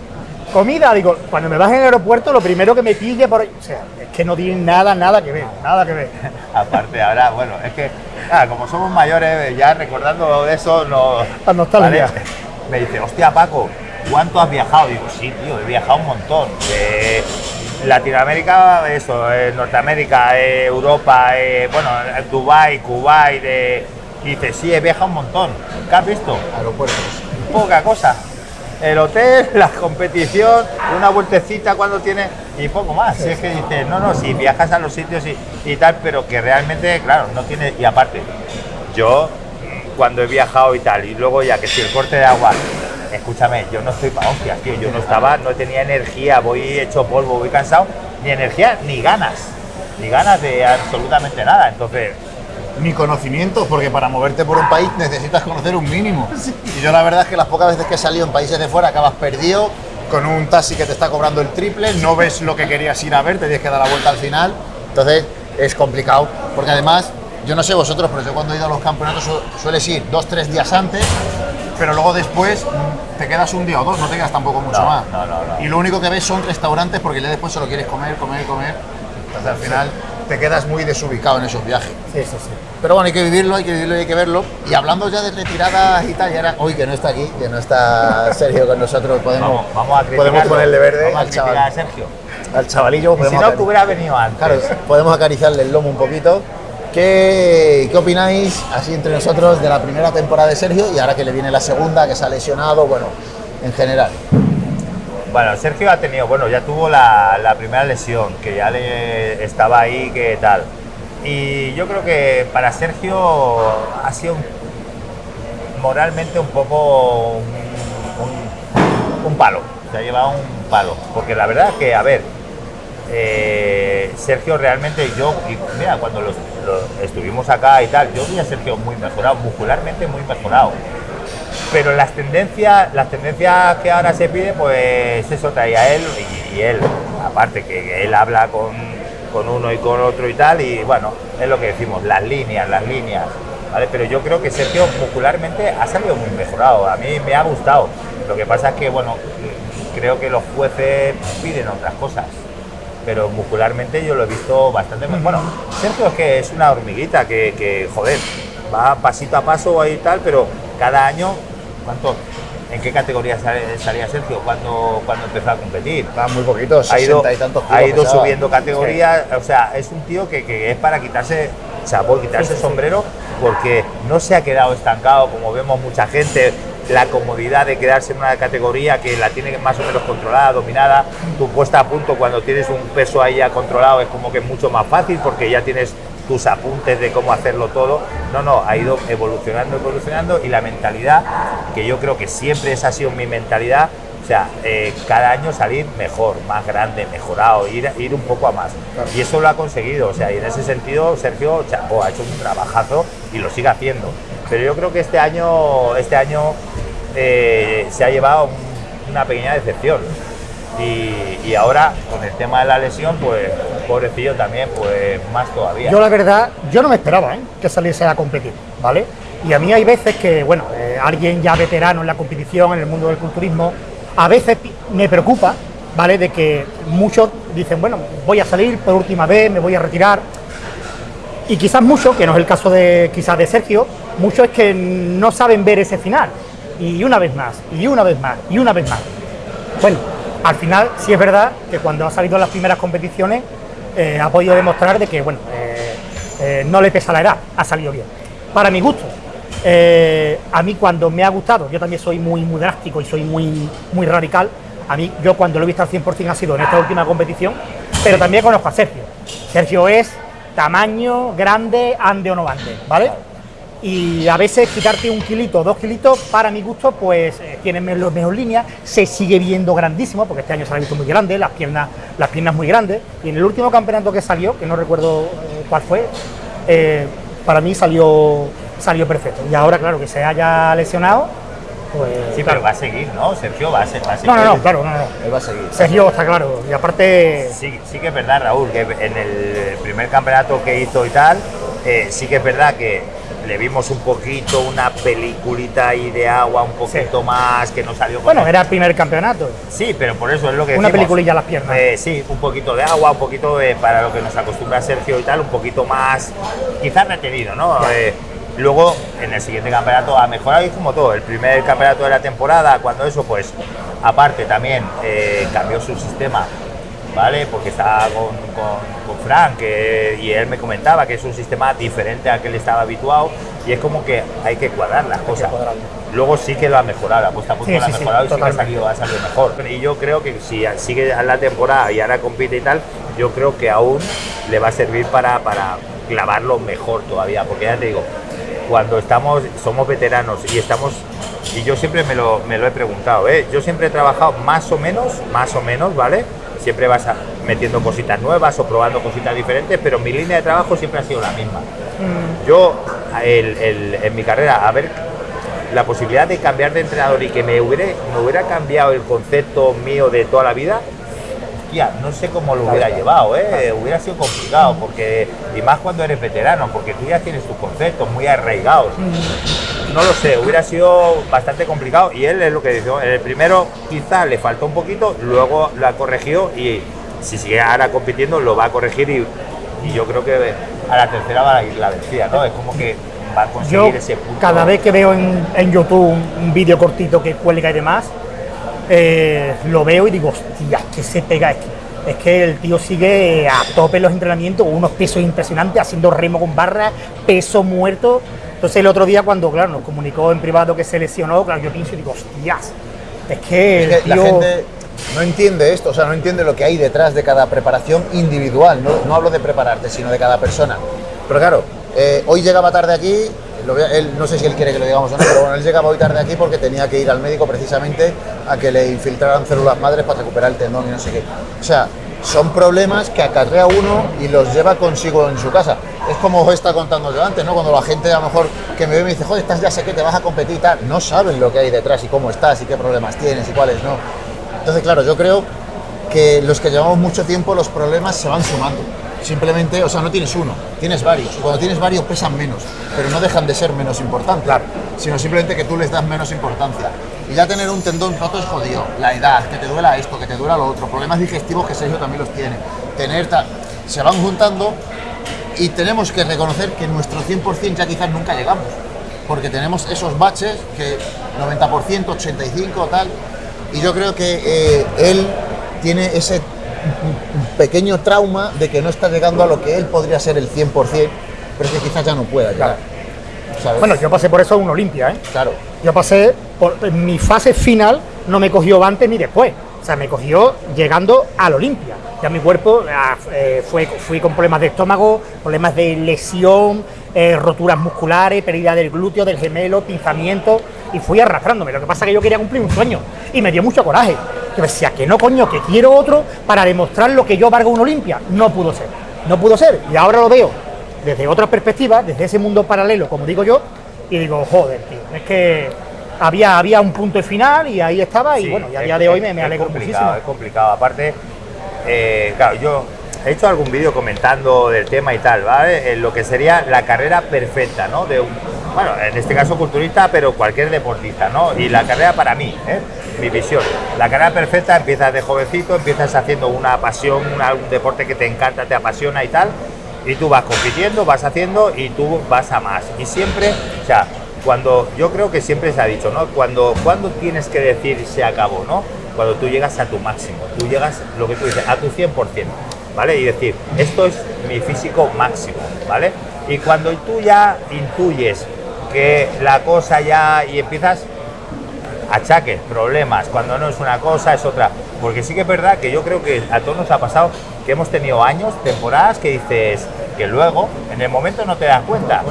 Comida, digo, cuando me baje en el aeropuerto, lo primero que me pille por ahí. O sea, es que no tiene nada, nada que ver, nada que ver. Aparte, ahora, bueno, es que, ah, como somos mayores, ya recordando eso, no. La nostalgia. Vale, Me dice, hostia, Paco, ¿cuánto has viajado? Digo, sí, tío, he viajado un montón. Latinoamérica, eso, eh, Norteamérica, eh, Europa, eh, bueno, Dubai, Kuwait, dice, sí, he viajado un montón. ¿Qué has visto? Aeropuertos. Poca cosa. El hotel, la competición, una vueltecita cuando tiene y poco más. Si es que dices, no, no, si viajas a los sitios y, y tal, pero que realmente, claro, no tiene. Y aparte, yo cuando he viajado y tal, y luego ya que si el corte de agua, escúchame, yo no estoy para hostias, tío, yo no estaba, no tenía energía, voy hecho polvo, voy cansado, ni energía ni ganas, ni ganas de absolutamente nada. Entonces, Ni conocimientos, porque para moverte por un país necesitas conocer un mínimo. Y yo la verdad es que las pocas veces que he salido en países de fuera acabas perdido, con un taxi que te está cobrando el triple, no ves lo que querías ir a ver, te tienes que dar la vuelta al final. Entonces es complicado, porque además, yo no sé vosotros, pero yo cuando he ido a los campeonatos su- sueles ir dos, tres días antes, pero luego después te quedas un día o dos, no te quedas tampoco mucho No, más. no, no, no. Y lo único que ves son restaurantes porque ya después solo quieres comer, comer, comer. Entonces al final te quedas muy desubicado en esos viajes. Sí, sí, sí. Pero bueno, hay que vivirlo, hay que vivirlo y hay que verlo. Y hablando ya de retiradas y tal, y ahora, hoy que no está aquí, que no está Sergio con nosotros, podemos, vamos, vamos a podemos ponerle verde Vamos a al, chaval, a Sergio. al chavalillo. Y si podemos no, acari- que hubiera venido antes. Claro, podemos acariciarle el lomo un poquito. ¿Qué, ¿Qué opináis, así entre nosotros, de la primera temporada de Sergio y ahora que le viene la segunda, que se ha lesionado, bueno, en general? Bueno, Sergio ha tenido, bueno, ya tuvo la, primera lesión, que ya estaba ahí, que tal. Y yo creo que para Sergio ha sido moralmente un poco un, un- un palo, se ha llevado un palo. Porque la verdad que, a ver, eh, Sergio realmente yo, mira, cuando los, estuvimos acá y tal, yo vi a Sergio muy mejorado, muscularmente muy mejorado. Pero las tendencias, las tendencias que ahora se pide, pues eso traía él y, él, aparte que él habla con, con uno y con otro y tal, y bueno, es lo que decimos, las líneas, las líneas, ¿vale? Pero yo creo que Sergio muscularmente ha salido muy mejorado, a mí me ha gustado. Lo que pasa es que, bueno, creo que los jueces piden otras cosas pero muscularmente yo lo he visto bastante mejor. Bueno, Sergio es que es una hormiguita que, que, joder, va pasito a paso ahí y tal, pero cada año, ¿cuánto? ¿En qué categoría sal- salía Sergio cuando, cuando empezó a competir? Va muy poquito, Ha ido, 60 y tantos ha kilos ido pesaba. subiendo categoría, o sea, es un tío que, que es para quitarse chapó, quitarse el sombrero, porque no se ha quedado estancado como vemos mucha gente, la comodidad de quedarse en una categoría que la tiene más o menos controlada, dominada, tu puesta a punto cuando tienes un peso ahí ya controlado es como que es mucho más fácil porque ya tienes tus apuntes de cómo hacerlo todo. No, no, ha ido evolucionando, evolucionando y la mentalidad, que yo creo que siempre esa ha sido mi mentalidad, o sea, eh, cada año salir mejor, más grande, mejorado, ir, ir un poco a más. Y eso lo ha conseguido, o sea, y en ese sentido Sergio Chapo ha hecho un trabajazo y lo sigue haciendo. Pero yo creo que este año, este año eh, se ha llevado un- una pequeña decepción. Y, ahora, con el tema de la lesión, pues pobrecillo también, pues más todavía. Yo la verdad, yo no me esperaba ¿eh? que saliese a competir, ¿vale? Y a mí hay veces que, bueno, eh, alguien ya veterano en la competición, en el mundo del culturismo, a veces me preocupa, ¿vale? De que muchos dicen, bueno, voy a salir por última vez, me voy a retirar. Y quizás muchos, que no es el caso de quizás de Sergio, muchos es que no saben ver ese final. Y una vez más, y una vez más, y una vez más. Bueno, al final sí es verdad que cuando ha salido en las primeras competiciones eh, ha podido demostrar de que bueno eh, eh, no le pesa la edad, ha salido bien. Para mi gusto, a mí cuando me ha gustado, yo también soy muy, muy drástico y soy muy, muy radical, a mí yo cuando lo he visto al 100% ha sido en esta última competición, pero también conozco a Sergio. Sergio es tamaño, grande, ande o no ande, ¿vale? Y a veces quitarte un kilito, dos kilitos, para mi gusto, pues eh, tiene mejor, mejor línea, se sigue viendo grandísimo, porque este año se la ha visto muy grande, las piernas, las piernas muy grandes, y en el último campeonato que salió, que no recuerdo eh, cuál fue, eh, para mí salió, salió perfecto. Y ahora, claro, que se haya lesionado, pues... sí, claro. pero va a seguir, ¿no? Sergio va a, se- va a seguir. No, no, no, claro, no, no. Él va a seguir. Sergio está claro, y aparte... Sí, sí que es verdad, Raúl, que en el primer campeonato que hizo y tal, eh, sí que es verdad que le vimos un poquito una peliculita ahí de agua, un poquito más, que no salió con Bueno, el- era el primer campeonato. Sí, pero por eso es lo que Una decimos. peliculilla a las piernas. Eh, sí, un poquito de agua, un poquito de, para lo que nos acostumbra Sergio y tal, un poquito más, quizás retenido, ¿no? Eh, luego, en el siguiente campeonato ha mejorado y como todo. El primer campeonato de la temporada, cuando eso, pues, aparte también eh, cambió su sistema, ¿vale? Porque estaba con, con, con Frank que- y él me comentaba que es un sistema diferente al que él estaba habituado y es como que hay que cuadrar las cosas. cuadrarlo. Luego sí que lo ha mejorado, la puesta a punto Sí, lo ha sí, sí, mejorado y sí que ha salido, ha salido mejor. Y yo creo que si sigue la temporada y ahora compite y tal, yo creo que aún le va a servir para, para clavarlo mejor todavía, porque ya te digo, cuando estamos, somos veteranos y estamos, y yo siempre me lo, me lo he preguntado, ¿eh? yo siempre he trabajado más o menos, más o menos, ¿vale? Siempre vas a- metiendo cositas nuevas o probando cositas diferentes, pero mi línea de trabajo siempre ha sido la misma. Yo, el- el- en mi carrera, a ver la posibilidad de cambiar de entrenador y que me hubiera, me hubiera cambiado el concepto mío de toda la vida, hostia, no sé cómo lo hubiera llevado, ¿eh? hubiera sido complicado, porque y más cuando eres veterano, porque tú ya tienes tus conceptos muy arraigados. No lo sé, hubiera sido bastante complicado y él es lo que dice, en el primero quizá le faltó un poquito, luego lo ha corregido y si sigue ahora compitiendo lo va a corregir y, y yo creo que a la tercera va a ir la vencida, ¿no? Es como que va a conseguir Yo, ese punto. cada vez que veo en, en YouTube un, un vídeo cortito que cuelga y demás, eh, lo veo y digo, hostia, que se pega. Que, es que el tío sigue a tope en los entrenamientos, unos pesos impresionantes, haciendo remo con barra, peso muerto. Entonces el otro día cuando, claro, nos comunicó en privado que se lesionó, claro, yo pienso y digo, hostias, es que el que la tío... gente no entiende esto, o sea, no entiende lo que hay detrás de cada preparación individual. No, no hablo de prepararte, sino de cada persona. Pero claro, eh, hoy llegaba tarde aquí, él, no sé si él quiere que lo digamos o no, pero bueno, él llegaba hoy tarde aquí porque tenía que ir al médico precisamente a que le infiltraran células madres para recuperar el tendón y no sé qué. O sea, son problemas que acarrea uno y los lleva consigo en su casa. Es como os está contando yo antes, ¿no? Cuando la gente a lo mejor que me ve y me dice, joder, estás ya sé que te vas a competir y tal, no saben lo que hay detrás y cómo estás y qué problemas tienes y cuáles no. Entonces, claro, yo creo que los que llevamos mucho tiempo los problemas se van sumando. Simplemente, o sea, no tienes uno, tienes varios. Cuando tienes varios pesan menos, pero no dejan de ser menos importantes. Sino simplemente que tú les das menos importancia. Y ya tener un tendón roto es jodido. La edad, que te duela esto, que te duela lo otro. Problemas digestivos que Sergio también los tiene. Tener ta- se van juntando y tenemos que reconocer que nuestro 100% ya quizás nunca llegamos. Porque tenemos esos baches que 90%, 85% tal. Y yo creo que eh, él tiene ese pequeño trauma de que no está llegando a lo que él podría ser el 100%, pero que quizás ya no pueda llegar. ¿sabes? Bueno, yo pasé por eso en Olimpia, ¿eh? claro. Yo pasé por mi fase final, no me cogió antes ni después. O sea, me cogió llegando al Olimpia. Ya mi cuerpo ah, eh, fue, fui con problemas de estómago, problemas de lesión, eh, roturas musculares, pérdida del glúteo, del gemelo, pinzamiento, y fui arrastrándome. Lo que pasa es que yo quería cumplir un sueño y me dio mucho coraje. Yo decía que no, coño, que quiero otro para demostrar lo que yo valgo en Olimpia. No pudo ser, no pudo ser. Y ahora lo veo desde otra perspectiva, desde ese mundo paralelo, como digo yo, y digo, joder, tío, es que había, había un punto final y ahí estaba, y bueno, y a día de hoy me, alegro complicado, muchísimo. Es complicado, aparte, eh, claro, yo he hecho algún vídeo comentando del tema y tal, ¿vale? En lo que sería la carrera perfecta, ¿no? De un, bueno, en este caso culturista, pero cualquier deportista, ¿no? Y la carrera para mí, ¿eh? Mi visión. La carrera perfecta empiezas de jovencito, empiezas haciendo una pasión, un deporte que te encanta, te apasiona y tal, y tú vas compitiendo, vas haciendo y tú vas a más. Y siempre, o sea, cuando yo creo que siempre se ha dicho, ¿no? Cuando, cuando tienes que decir se acabó, ¿no? Cuando tú llegas a tu máximo, tú llegas, lo que tú dices, a tu 100%, ¿vale? Y decir, esto es mi físico máximo, ¿vale? Y cuando tú ya intuyes que la cosa ya, y empiezas achaques, problemas, cuando no es una cosa es otra. Porque sí que es verdad que yo creo que a todos nos ha pasado que hemos tenido años, temporadas que dices que luego en el momento no te das cuenta.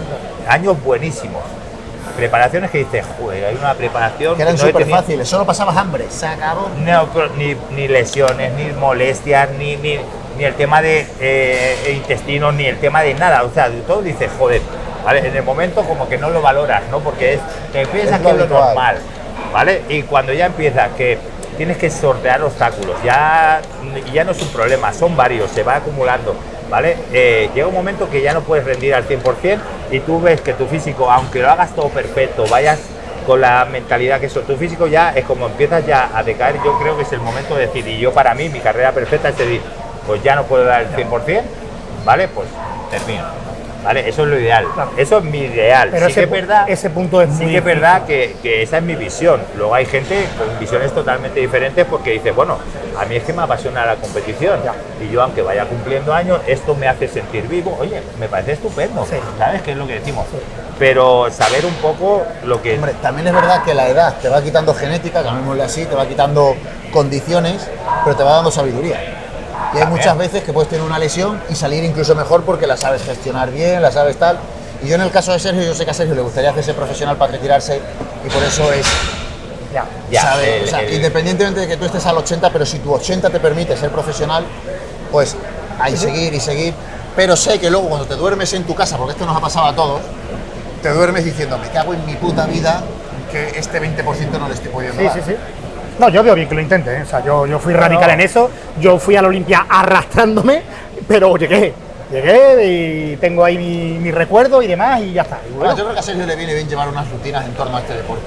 Años buenísimos. Preparaciones que dices, joder, hay una preparación Que eran no súper tenido- fáciles, solo pasabas hambre, se acabó. no, ni, ni lesiones, ni molestias, ni, ni, ni el tema de eh, intestinos, ni el tema de nada. O sea, de todo dices, joder, ¿vale? En el momento como que no lo valoras, ¿no? Porque es, te piensas Es lo que es lo normal, ¿vale? Y cuando ya empiezas que tienes que sortear obstáculos, ya, ya no es un problema, son varios, se va acumulando, ¿vale? Eh, llega un momento que ya no puedes rendir al 100% y tú ves que tu físico, aunque lo hagas todo perfecto, vayas con la mentalidad que eso, tu físico ya es como empiezas ya a decaer, yo creo que es el momento de decir, y yo para mí, mi carrera perfecta es decir, pues ya no puedo dar el 100%, ¿vale? Pues termino. ¿Vale? Eso es lo ideal. Eso es mi ideal. Pero sí ese, que es verdad, ese punto es sí muy que es verdad que, que esa es mi visión. Luego hay gente con visiones totalmente diferentes porque dice, bueno, a mí es que me apasiona la competición. Y yo, aunque vaya cumpliendo años, esto me hace sentir vivo. Oye, me parece estupendo. Sí. ¿Sabes qué es lo que decimos? Pero saber un poco lo que... Hombre, también es verdad que la edad te va quitando genética, llamémosle así, te va quitando condiciones, pero te va dando sabiduría. Y hay muchas veces que puedes tener una lesión y salir incluso mejor porque la sabes gestionar bien, la sabes tal. Y yo en el caso de Sergio, yo sé que a Sergio le gustaría hacerse profesional para retirarse y por eso es, Ya. Ya, sabe, el- o sea, el- independientemente de que tú estés al 80, pero si tu 80 te permite ser profesional, pues hay seguir y seguir. Pero sé que luego cuando te duermes en tu casa, porque esto nos ha pasado a todos, te duermes diciendo, me cago en mi puta vida que este 20% no le estoy pudiendo Sí, dar". sí, sí. No, yo veo bien que lo intente. ¿eh? O sea, yo, yo fui radical en eso. Yo fui a la Olimpia arrastrándome, pero llegué. Llegué y tengo ahí mi, mi recuerdo y demás y ya está. Y Bueno, bueno, yo creo que a Sergio le viene bien llevar unas rutinas en torno a este deporte.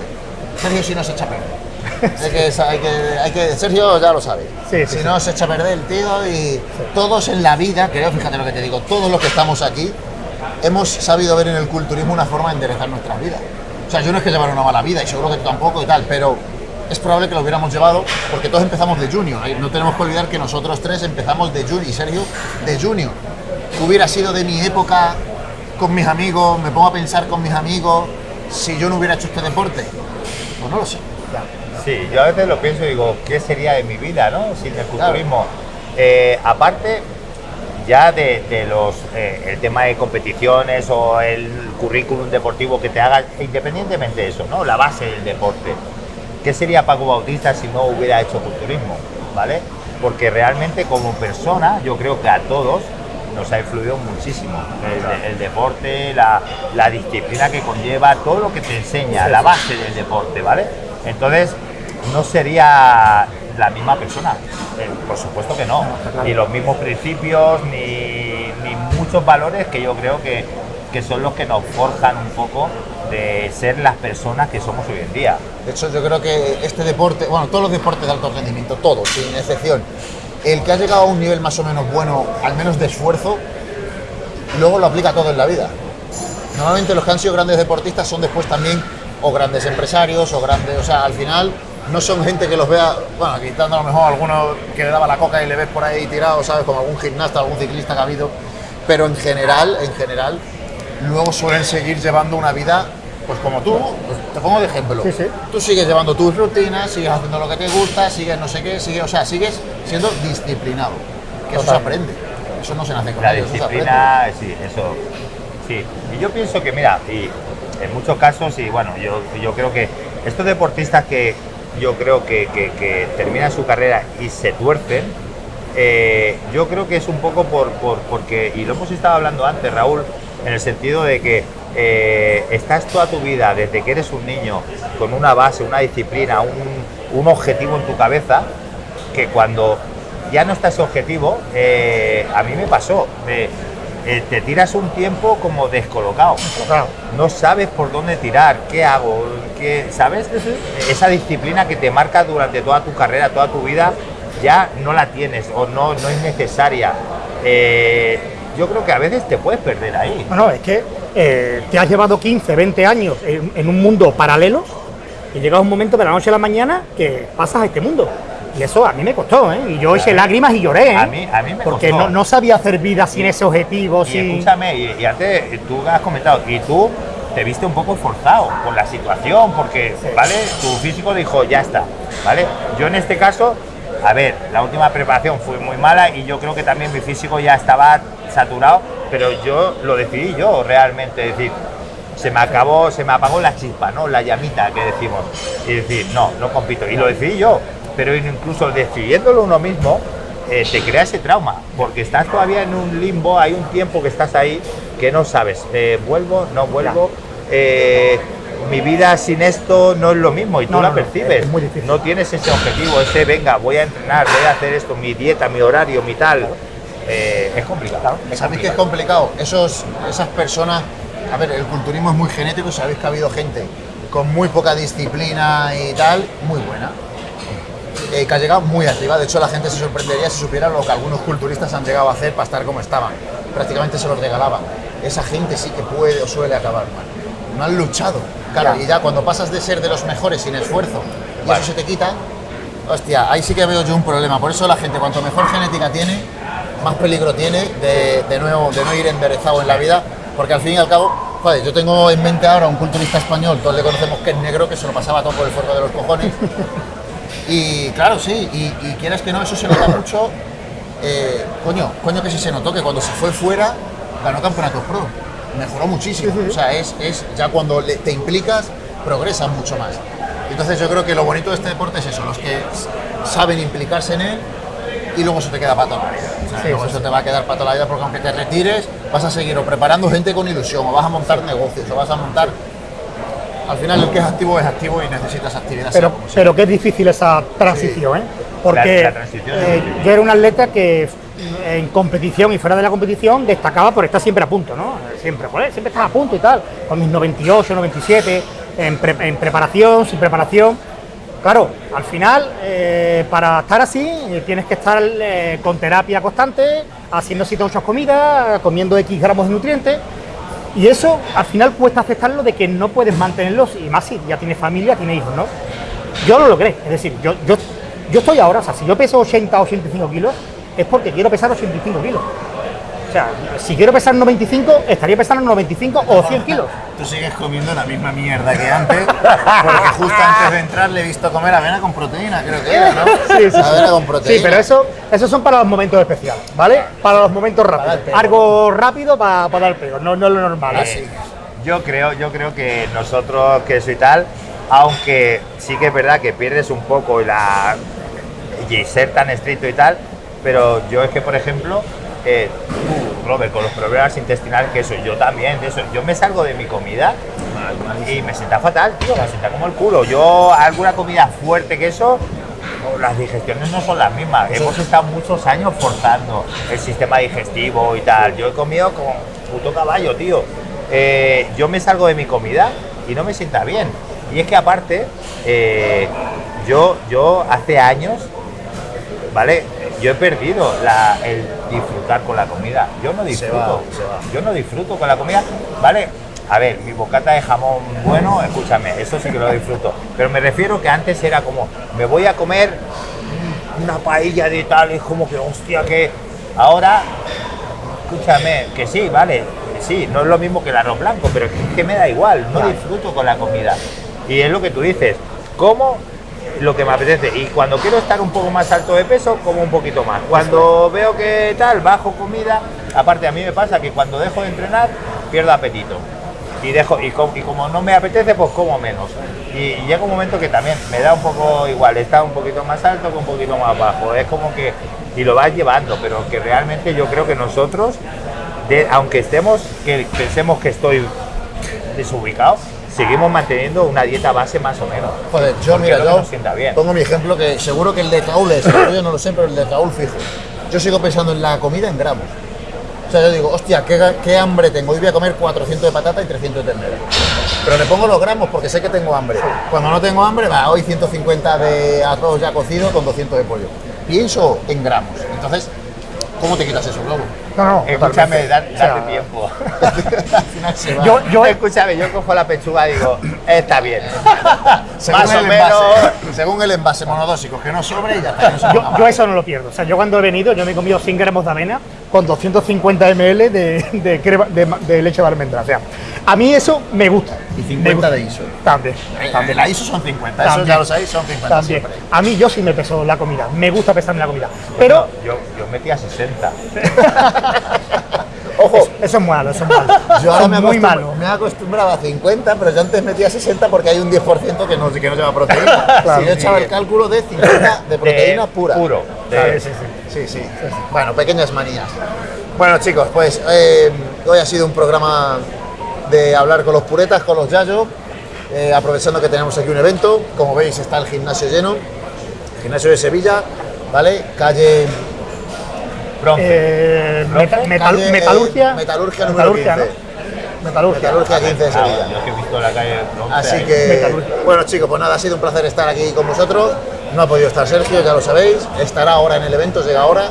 Sergio si no se echa a perder. Hay que, hay que, hay que- Sergio ya lo sabe. Sí, sí, si sí. no se echa a perder el tío y todos en la vida, creo, fíjate lo que te digo, todos los que estamos aquí hemos sabido ver en el culturismo una forma de enderezar nuestras vidas. O sea, yo no es que llevar una mala vida y seguro que tú tampoco y tal, pero es probable que lo hubiéramos llevado porque todos empezamos de junior. No tenemos que olvidar que nosotros tres empezamos de junior y Sergio de junior. Hubiera sido de mi época con mis amigos, me pongo a pensar con mis amigos, si yo no hubiera hecho este deporte. Pues no lo sé. Sí, yo a veces lo pienso y digo, ¿qué sería de mi vida, no? Sin el culturismo. Eh, aparte, ya de, de los eh, el tema de competiciones o el currículum deportivo que te haga, independientemente de eso, ¿no? La base del deporte. ¿Qué sería Paco Bautista si no hubiera hecho culturismo? ¿Vale? Porque realmente como persona, yo creo que a todos nos ha influido muchísimo el, el deporte, la, la disciplina que conlleva, todo lo que te enseña, la base del deporte, ¿vale? Entonces, no sería la misma persona. Eh, por supuesto que no. Ni los mismos principios, ni, ni muchos valores que yo creo que, que son los que nos forjan un poco de ser las personas que somos hoy en día. De hecho, yo creo que este deporte, bueno, todos los deportes de alto rendimiento, todos, sin excepción, el que ha llegado a un nivel más o menos bueno, al menos de esfuerzo, luego lo aplica todo en la vida. Normalmente los que han sido grandes deportistas son después también o grandes empresarios o grandes, o sea, al final no son gente que los vea, bueno, quitando a lo mejor alguno que le daba la coca y le ves por ahí tirado, ¿sabes? Como algún gimnasta, algún ciclista que ha habido, pero en general, en general, luego suelen seguir llevando una vida, pues como tú, pues te pongo de ejemplo. Sí, sí. Tú sigues llevando tus rutinas, sigues haciendo lo que te gusta, sigues no sé qué, sigues, o sea, sigues siendo disciplinado. Que eso se aprende. Eso no se nace con La ello, eso se aprende. disciplina, sí, eso. Sí. Y yo pienso que, mira, y en muchos casos, y bueno, yo, yo creo que estos deportistas que yo creo que, que- que terminan su carrera y se tuercen, eh, yo creo que es un poco por, por- porque, y lo hemos estado hablando antes, Raúl, en el sentido de que eh, estás toda tu vida, desde que eres un niño, con una base, una disciplina, un, un objetivo en tu cabeza, que cuando ya no está ese objetivo, eh, a mí me pasó, de, eh, te tiras un tiempo como descolocado, no sabes por dónde tirar, qué hago, qué, ¿sabes? Esa disciplina que te marca durante toda tu carrera, toda tu vida, ya no la tienes o no, no es necesaria. Eh, yo creo que a veces te puedes perder ahí. No, no, es que eh, te has llevado 15, 20 años en, en un mundo paralelo y llega un momento de la noche a la mañana que pasas a este mundo. Y eso a mí me costó, ¿eh? Y yo eché lágrimas y lloré, ¿eh? A mí- a mí me Porque costó. no, no sabía hacer vida sin ese objetivo, Y sin... escúchame, y, y antes tú has comentado, y tú te viste un poco forzado por la situación, porque, Sí. ¿vale? Tu físico dijo, ya está, ¿vale? Yo en este caso, a ver, la última preparación fue muy mala y yo creo que también mi físico ya estaba saturado, pero yo lo decidí yo realmente, es decir, se me acabó, se me apagó la chispa, ¿no? La llamita que decimos. Y decir, no, no compito. Y lo decidí yo. Pero incluso decidiéndolo uno mismo, eh, te crea ese trauma. Porque estás todavía en un limbo, hay un tiempo que estás ahí que no sabes. eh, ¿Vuelvo? ¿No vuelvo? Eh, mi vida sin esto no es lo mismo y tú No, la no, no, percibes. es muy difícil. No tienes ese objetivo, ese venga, voy a entrenar, voy a hacer esto, mi dieta, mi horario, mi tal. Eh, es complicado. es ¿Sabéis que es complicado. Esos, esas personas a ver, el culturismo es muy genético, sabéis que ha habido gente con muy poca disciplina y tal, muy buena. eh, que ha llegado muy arriba. De hecho, la gente se sorprendería si supiera lo que algunos culturistas han llegado a hacer para estar como estaban. Prácticamente se los regalaban. Esa gente sí que puede o suele acabar mal. No han luchado. Claro, Ya. y ya cuando pasas de ser de los mejores sin esfuerzo y Vale. eso se te quita, hostia, ahí sí que veo yo un problema. Por eso la gente, cuanto mejor genética tiene, más peligro tiene de, de nuevo, de no ir enderezado en la vida, porque al fin y al cabo, joder, yo tengo en mente ahora un culturista español, todos le conocemos que es negro, que se lo pasaba todo por el forro de los cojones. Y claro, sí, y, y quieras que no, eso se nota mucho. eh, coño, coño que sí se notó que cuando se fue fuera ganó campeonatos pro. Mejoró muchísimo. O sea, es, es ya cuando le- te implicas, progresas mucho más. Entonces yo creo que lo bonito de este deporte es eso, los que saben implicarse en él y luego eso te queda para toda la vida. O sea, Sí, luego sí, eso te va a quedar para toda la vida porque aunque te retires, vas a seguir o preparando gente con ilusión, o vas a montar negocios, o vas a montar... Al final el que es activo es activo y necesitas actividad. Pero, sea. pero qué difícil esa transición, ¿eh? Porque La- la transición es eh, yo era un atleta que en competición y fuera de la competición destacaba por estar siempre a punto, ¿no? Siempre, joder, siempre estaba a punto y tal, con mis 98, 97, en, pre- en preparación, sin preparación. Claro, al final, eh, para estar así, eh, tienes que estar eh, con terapia constante, haciendo muchas comidas, comiendo X gramos de nutrientes. Y eso al final cuesta aceptarlo de que no puedes mantenerlos, y más si ya tienes familia, tienes hijos, ¿no? Yo lo logré, es decir, yo, yo, yo estoy ahora, o sea, si yo peso 80 o 85 kilos, es porque quiero pesar 85 kilos. O sea, si quiero pesar 95, estaría pesando 95 o 100 kilos. Tú sigues comiendo la misma mierda que antes, porque justo antes de entrar le he visto comer avena con proteína, creo que era, ¿no? Sí, sí, sí. Avena con proteína. Sí, pero eso, esos son para los momentos especiales, ¿vale? Para los momentos rápidos. Algo rápido para, para dar pego, no, no lo normal. ¿eh? Así. Yo creo, yo creo que nosotros, que eso y tal, aunque sí que es verdad que pierdes un poco la y ser tan estricto y tal, pero yo es que, por ejemplo, eh, tú, Robert, con los problemas intestinales que eso, yo también, de eso, yo me salgo de mi comida y me sienta fatal, tío, me sienta como el culo. Yo, alguna comida fuerte que eso, las digestiones no son las mismas. Hemos estado muchos años forzando el sistema digestivo y tal. Yo he comido como puto caballo, tío. Eh, yo me salgo de mi comida y no me sienta bien. Y es que aparte, eh, yo, yo hace años, ¿vale? Yo he perdido la- el disfrutar con la comida. Yo no disfruto. va, se va. Yo no disfruto con la comida, ¿vale? A ver, mi bocata de jamón bueno, escúchame, eso sí que lo disfruto. Pero me refiero que antes era como, me voy a comer una paella de tal, es como que, hostia, que ahora, escúchame, que sí, vale, que sí, no es lo mismo que el arroz blanco, pero es que me da igual, no disfruto con la comida. Y es lo que tú dices, como lo que me apetece. Y cuando quiero estar un poco más alto de peso, como un poquito más. Cuando veo que tal, bajo comida, aparte a mí me pasa que cuando dejo de entrenar, pierdo apetito. Y, dejo, y, com- y como no me apetece, pues como menos. Y, y llega un momento que también me da un poco igual, está un poquito más alto que un poquito más bajo. Es como que, y lo vas llevando, pero que realmente yo creo que nosotros, de- aunque estemos, que pensemos que estoy desubicado, seguimos manteniendo una dieta base más o menos. Joder, yo mira, yo bien. pongo mi ejemplo que seguro que el de Raúl es, yo no lo sé, pero el de Raúl fijo. Yo sigo pensando en la comida en gramos. O sea, yo digo, hostia, qué hambre tengo. Hoy voy a comer 400 de patata y 300 de ternera. Pero le pongo los gramos porque sé que tengo hambre. Cuando no tengo hambre, va, hoy 150 de arroz ya cocido con 200 de pollo. Pienso en gramos. Entonces, ¿cómo te quitas eso, Globo? No, no, Escúchame, totalmente. da- O sea, date tiempo. Al final se va. Yo, yo, Escúchame, yo cojo la pechuga y digo, está bien. según más o el menos. envase, según el envase monodósico, que no sobre y ya está. no yo, eso no lo pierdo. O sea, yo cuando he venido, yo me he comido 100 gramos de avena con 250 ml de, de, crema- de ma- de leche de almendra. O sea, a mí eso me gusta. Y Me 50 gusta. de ISO. También. Eh, La ISO son 50, eso También. ya lo sabéis, son 50 También. siempre. A mí yo sí me peso la comida. Me gusta pesarme la comida. Pero yo, yo metía 60. Ojo, eso es malo, eso es malo. yo ahora Eso me, muy malo. me he acostumbrado a 50, pero yo antes metía 60 porque hay un 10% que no, que no lleva proteína. Claro. si yo echaba el cálculo de 50 de proteína De- pura. Puro. de- Sí, sí, sí. Sí, sí. Bueno, pequeñas manías. Bueno, chicos, pues eh, hoy ha sido un programa de hablar con los puretas, con los yayos, eh, aprovechando que tenemos aquí un evento. Como veis, está el gimnasio lleno, gimnasio de Sevilla, ¿vale? Calle Bronce. Eh, meta- Bronce, metal- calle, metalurgia. eh, metalurgia número 15. Metalurgia. Metalurgia 15 de Claro, Sevilla. yo que he visto la calle 11 Así que, Metalurgia. bueno chicos, pues nada, ha sido un placer estar aquí con vosotros. No ha podido estar Sergio, ya lo sabéis. Estará ahora en el evento, llega ahora.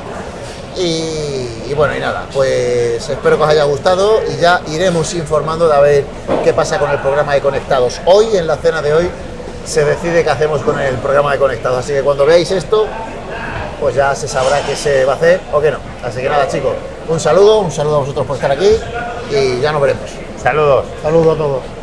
Y, y bueno, y nada, pues espero que os haya gustado y ya iremos informando de a ver qué pasa con el programa de Conectados. Hoy, en la cena de hoy, se decide qué hacemos con el programa de Conectados. Así que cuando veáis esto, pues ya se sabrá qué se va a hacer o qué no. Así que nada, chicos, un saludo, un saludo a vosotros por estar aquí y ya nos veremos. Saludos. Saludos a todos.